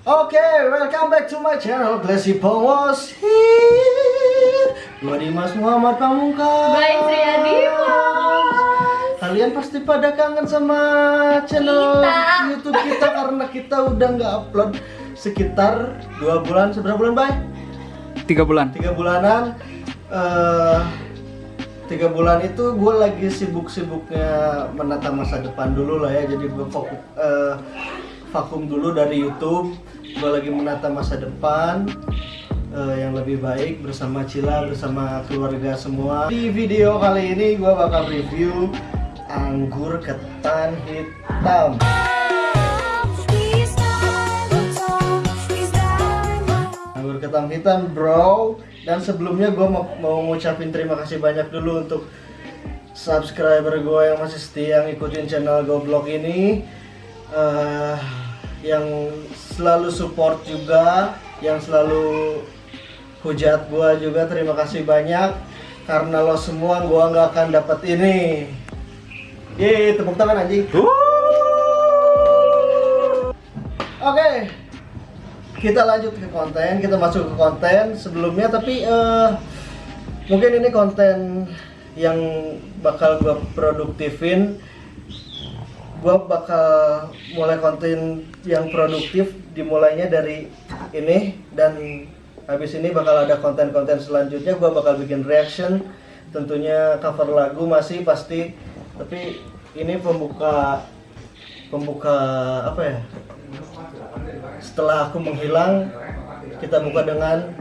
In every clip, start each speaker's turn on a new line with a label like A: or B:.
A: Oke, welcome back to my channel Classy Pongos here. Gua Dimas Muhammad Pamungkas.
B: Baik, saya Dimas.
A: Kalian pasti pada kangen sama channel
B: Kita.
A: YouTube kita karena kita udah nggak upload sekitar dua bulan. Seberapa bulan, Bay?
C: tiga bulan
A: Tiga bulanan. eh tiga bulan itu gue lagi sibuk-sibuknya menata masa depan dulu lah ya. Jadi gue fokus eh, vakum dulu dari YouTube. Gue lagi menata masa depan eh, yang lebih baik bersama Cila, bersama keluarga semua. Di video kali ini gue bakal review anggur ketan hitam. Anggur ketan hitam bro Dan sebelumnya gue mau, mau ngucapin terima kasih banyak dulu untuk Subscriber gue yang masih setia ngikutin channel Goblok ini eh Yang selalu support juga Yang selalu hujat gue juga terima kasih banyak. Karena lo semua gue nggak akan dapat ini. Yeay tepuk tangan anjing. Oke, kita lanjut ke konten, kita masuk ke konten sebelumnya tapi eh mungkin ini konten yang bakal gua produktifin. Gua bakal mulai konten yang produktif dimulainya dari ini dan habis ini bakal ada konten-konten selanjutnya. Gua bakal bikin reaction tentunya cover lagu masih pasti. Tapi ini pembuka pembuka apa ya? Setelah aku menghilang kita buka dengan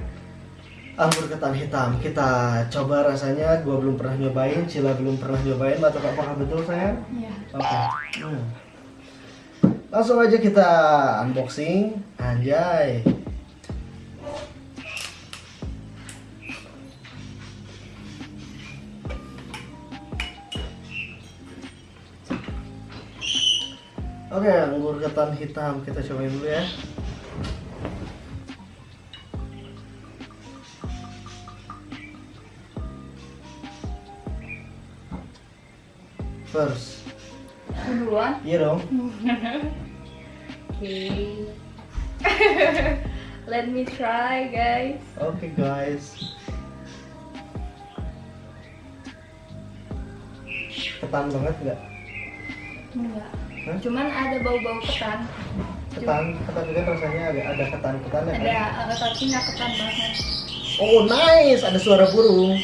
A: anggur ketan hitam. Kita coba rasanya. Gua belum pernah nyobain Cila belum pernah nyobain. Atau apakah betul sayang?
B: Iya.
A: oke. Hmm. langsung aja kita unboxing. Anjay. Oke, anggur ketan hitam. Kita cobain dulu ya. First,
B: Duluan.
A: iya dong.
B: Oke. Let me try, guys.
A: Oke guys. Ketan banget nggak?
B: Enggak.
A: Hah?
B: Cuman ada bau-bau ketan.
A: Ketan, ketan juga rasanya agak ada ketan-ketan ya.
B: Ada
A: kan?
B: uh, tapi nggak ketan banget.
A: Oh nice, ada suara burung.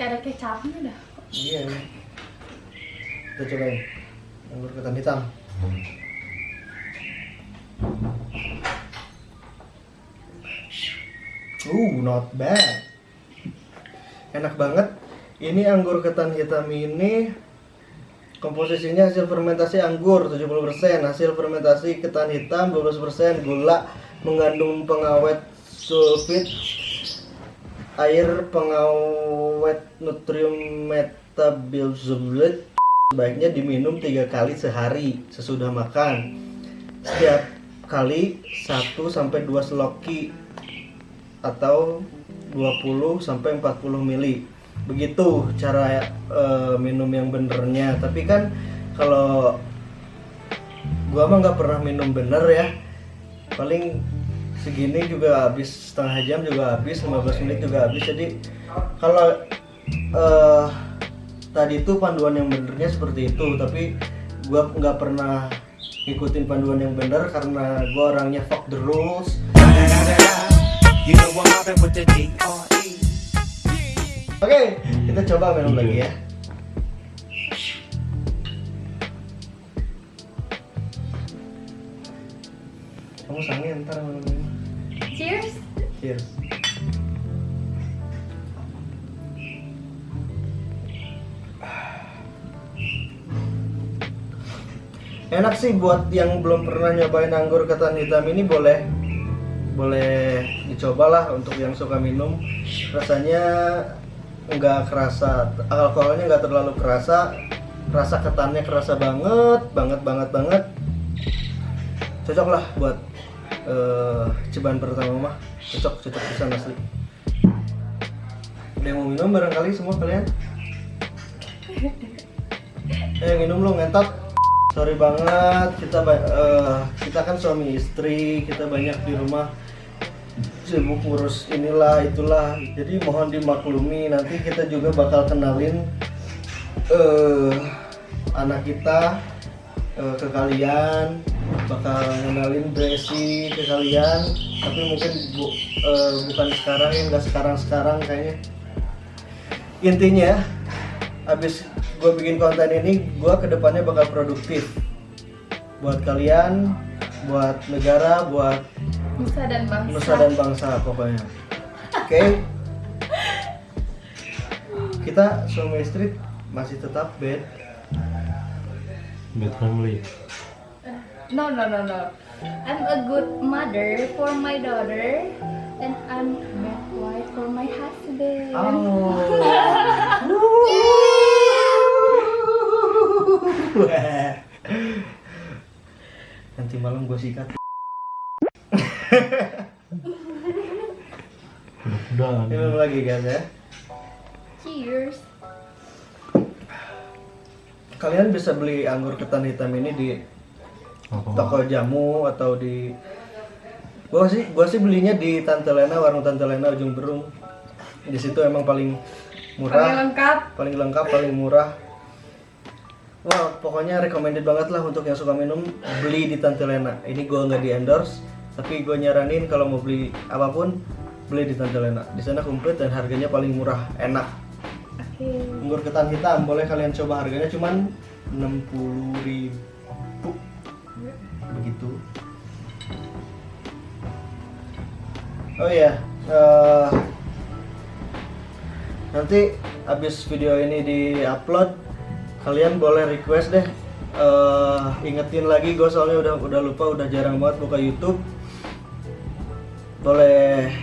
B: Kayak ada kecapnya dah.
A: Iya. Kita cobain. Anggur ketan hitam. Uh, not bad. Enak banget. Ini anggur ketan hitam ini komposisinya hasil fermentasi anggur 70%, hasil fermentasi ketan hitam 12%, gula mengandung pengawet sulfit, air pengawet nutrium metabolisme sebaiknya diminum tiga kali sehari sesudah makan. Setiap kali 1 sampai 2 seloki atau 20 sampai 40 mili. Begitu cara eh, minum yang benernya. Tapi kan kalau gua mah nggak pernah minum bener ya. Paling segini juga habis setengah jam juga habis 15 menit juga habis. Jadi kalau eh tadi itu panduan yang benernya seperti itu, tapi gua nggak pernah ngikutin panduan yang bener karena gua orangnya fuck the rules. Oke, kita coba minum lagi ya. Kamu sange ntar.
B: Cheers.
A: Cheers. Enak sih buat yang belum pernah nyobain anggur ketan hitam ini boleh boleh dicobalah untuk yang suka minum. Rasanya nggak kerasa alkoholnya nggak terlalu kerasa rasa ketannya kerasa banget banget banget banget. Cocok lah buat eh cobaan pertama mah. Cocok cocok bisa asli. Ada yang mau minum barangkali semua kalian? Eh minum lo ngentot sorry banget kita eh, kita kan suami istri kita banyak di rumah. Sibuk ngurus inilah itulah. Jadi mohon dimaklumi nanti kita juga bakal kenalin eh anak kita eh, ke kalian. Bakal kenalin Bresi ke kalian. Tapi mungkin bu- eh, bukan sekarang ya nggak sekarang sekarang kayaknya. Intinya abis gue bikin konten ini gue ke depannya bakal produktif buat kalian buat negara buat
B: Nusa dan bangsa.
A: nusa dan bangsa pokoknya oke kita suami istri masih tetap bed
C: Bad family.
B: No, no, no, no. I'm a good mother for my daughter, and I'm bad wife for my husband.
A: nanti malam gue sikat
C: Udah.
A: minum lagi guys ya
B: Cheers.
A: kalian bisa beli anggur ketan hitam ini di
C: Apa?
A: toko jamu atau di gua sih gua sih belinya di Tante Lena warung Tante Lena ujung berung di situ emang paling
B: Paling
A: murah
B: lengkap.
A: paling lengkap paling murah wah pokoknya recommended banget lah untuk yang suka minum beli di Tante Lena ini gua nggak di endorse tapi gue nyaranin kalau mau beli apa pun beli di Tante Lena di sana komplit dan harganya paling murah enak.
B: Oke.
A: anggur ketan hitam boleh kalian coba harganya cuman 60.000 ribu. Begitu. Oh iya eh, nanti habis video ini di upload kalian boleh request deh Eh, ingetin lagi gue soalnya udah udah lupa udah jarang banget buka YouTube. Boleh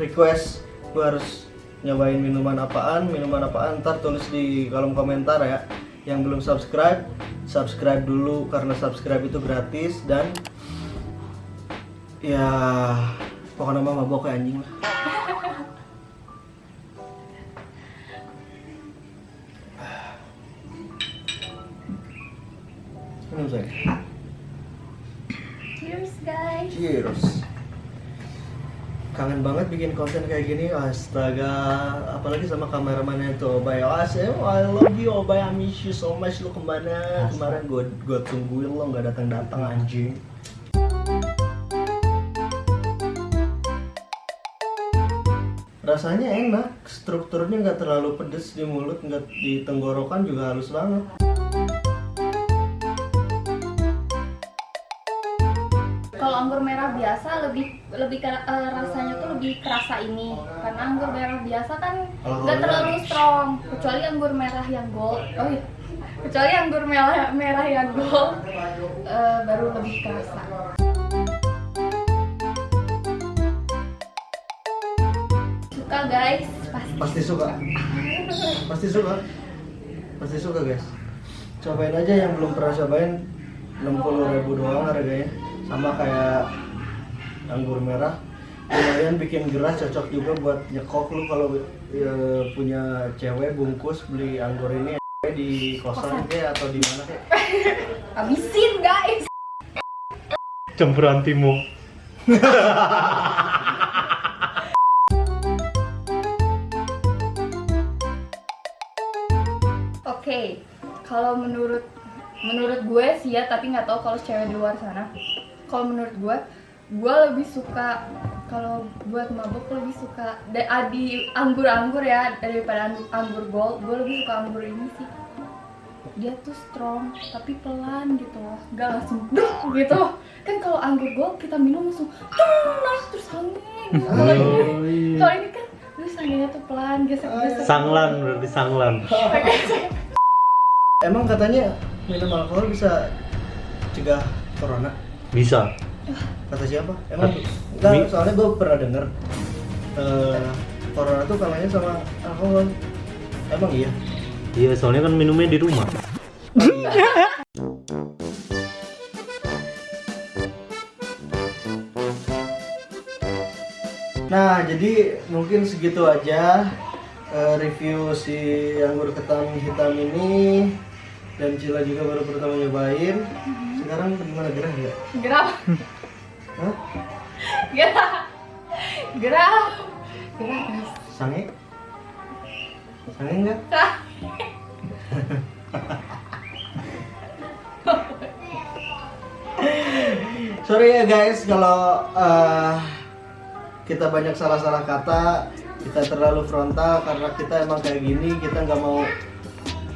A: request gue harus nyobain minuman apaan minuman apaan ntar tulis di kolom komentar ya. Yang belum subscribe subscribe dulu karena subscribe itu gratis dan ya pokoknya mah mabok kayak anjing lah minum saya
B: Cheers, guys.
A: Cheers. Kangen banget bikin konten kayak gini, astaga. Apalagi sama kameramannya tuh, Obay. Asem, I love you, Obay. I miss you so much. Lu ke mana? Kemarin gue gue tungguin lo nggak datang datang anjing. Rasanya enak, strukturnya nggak terlalu pedes di mulut, nggak di tenggorokan juga halus banget.
B: Biasa lebih lebih ke- eh, rasanya tuh lebih kerasa ini karena anggur merah biasa kan nggak terlalu strong kecuali anggur merah yang gold oh iya kecuali anggur merah merah yang gold eh, baru lebih kerasa suka guys pasti
A: Pasti suka. Pasti suka. Pasti suka guys. Cobain aja yang belum pernah cobain 60.000 ribu doang harganya. Sama kayak anggur merah. Lumayan bikin gerah cocok juga buat nyekok lu kalau ya, punya cewek bungkus beli anggur ini di kosan kayak atau di mana kayak.
B: habisin guys
C: Campuran timu.
B: Oke, kalau menurut menurut gue sih ya, tapi nggak tahu kalau cewek di luar sana. Kalau menurut gue, gue lebih suka kalau buat mabuk lebih suka ah, di anggur-anggur ya daripada ang- anggur gold. Gue lebih suka anggur ini sih. Dia tuh strong tapi pelan gitu loh, nggak langsung duh gitu. Kan kalau anggur gold kita minum langsung tuh naik terus angin. Kalau ini,
C: Oh, iya.
B: kalau ini kan terus anginnya tuh pelan gesek-gesek.
C: Sanglan berarti sanglan.
A: Emang katanya minum alkohol bisa cegah corona?
C: Bisa.
A: Kata siapa? Emang enggak, soalnya gue pernah denger eh, corona tuh kalahnya sama alkohol. Emang iya?
C: Iya, soalnya kan minumnya di rumah.
A: Nah, jadi mungkin segitu aja eh, review si anggur ketan hitam ini. dan Cila juga baru pertama nyobain. Sekarang gimana gerah ya?
B: Gerah.
A: Hah?
B: Gerah. Gerah. Gerah guys.
A: Sange? Sange enggak? Sorry ya guys kalau eh, kita banyak salah-salah kata, kita terlalu frontal karena kita emang kayak gini, kita nggak mau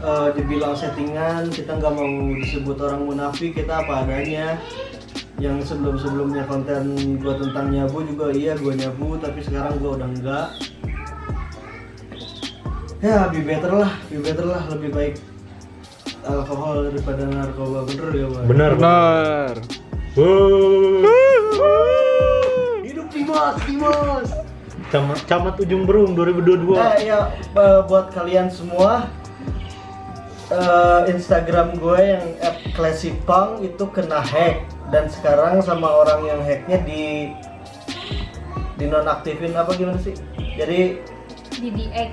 A: eh, dibilang settingan, kita nggak mau disebut orang munafik, kita apa adanya. Yang sebelum-sebelumnya konten gua tentang nyabu juga iya gua nyabu, tapi sekarang gua udah enggak. Ya, be better lah, be better lah, lebih baik alkohol daripada narkoba bener ya bang
C: Benar.
D: Benar.
C: Wow.
A: hidup Dimas Dimas
C: Camat, Camat Ujung Berung 2022.
A: nah ya buat kalian semua eh, Instagram gue yang @classipang itu kena hack dan sekarang sama orang yang hacknya di di nonaktifin apa gimana sih jadi
B: Di DX.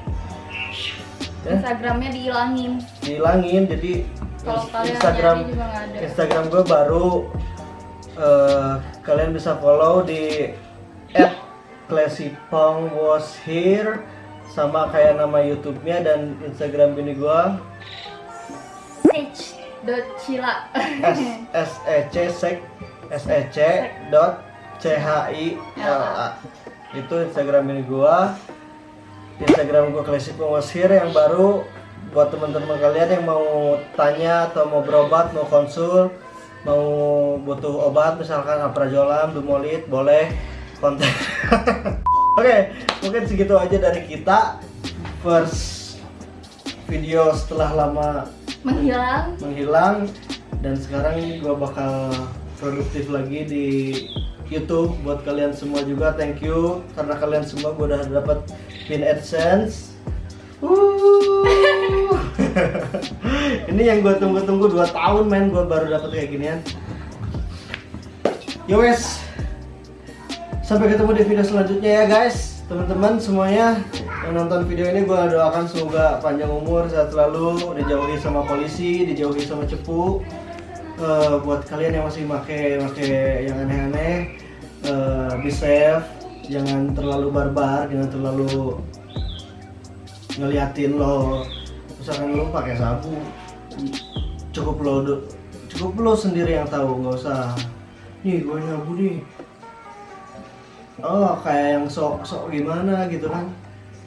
A: ya,
B: Instagramnya dihilangin.
A: dihilangin jadi
B: Kalau kalian
A: Instagram. Instagram gue baru eh, kalian bisa follow di @classipong was here sama kayak nama YouTube-nya dan Instagram bini gue
B: Sage dot Cila.
A: s s e c sek s e c dot c h i l a itu Instagram bini gue Instagram gue Classipong was here yang baru buat teman-teman kalian yang mau tanya atau mau berobat mau konsul mau butuh obat misalkan aprazolam, dumolit boleh kontak. Oke, mungkin segitu aja dari kita. First video setelah lama
B: Menghilang.
A: menghilang dan sekarang gua bakal produktif lagi di YouTube buat kalian semua juga. Thank you karena kalian semua gua udah dapat pin AdSense. Ini yang gue tunggu-tunggu 2 tahun men gue baru dapat kayak ginian. Yo wes. Sampai ketemu di video selanjutnya ya guys. Teman-teman semuanya yang nonton video ini gue doakan semoga panjang umur, sehat selalu, dijauhi sama polisi, dijauhi sama cepu. Eh, buat kalian yang masih make make yang aneh-aneh, eh, be safe, jangan terlalu barbar, jangan terlalu ngeliatin lo. Misalkan lo pakai sabu cukup lo cukup lo sendiri yang tahu nggak usah nih gue nyabu nih. Oh kayak yang sok sok gimana gitu kan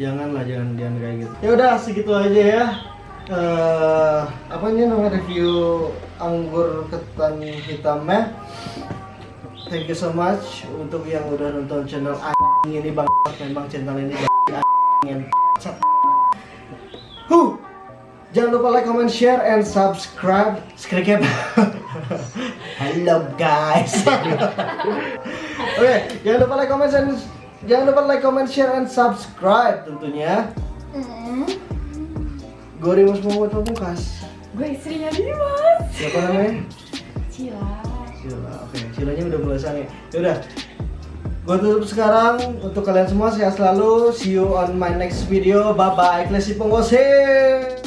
A: jangan lah jangan jangan kayak gitu ya udah segitu aja ya eh apa ini nama review anggur ketan hitamnya thank you so much untuk yang udah nonton channel anjing ini bang memang channel ini Huh. Jangan lupa like, comment, share, and subscribe. Skrikep. Hello guys. Oke, jangan lupa like, comment, and jangan lupa like, comment, share, and subscribe tentunya.
B: Mm.
A: Gue Rimus Muhammad Pamungkas.
B: Gue istrinya Dimas.
A: Siapa namanya?
B: Cila.
A: Sila. Oke, silanya udah mulai sange. Yaudah. Gue tutup sekarang untuk kalian semua sehat selalu. See you on my next video. Bye bye. Klesi Penguasa.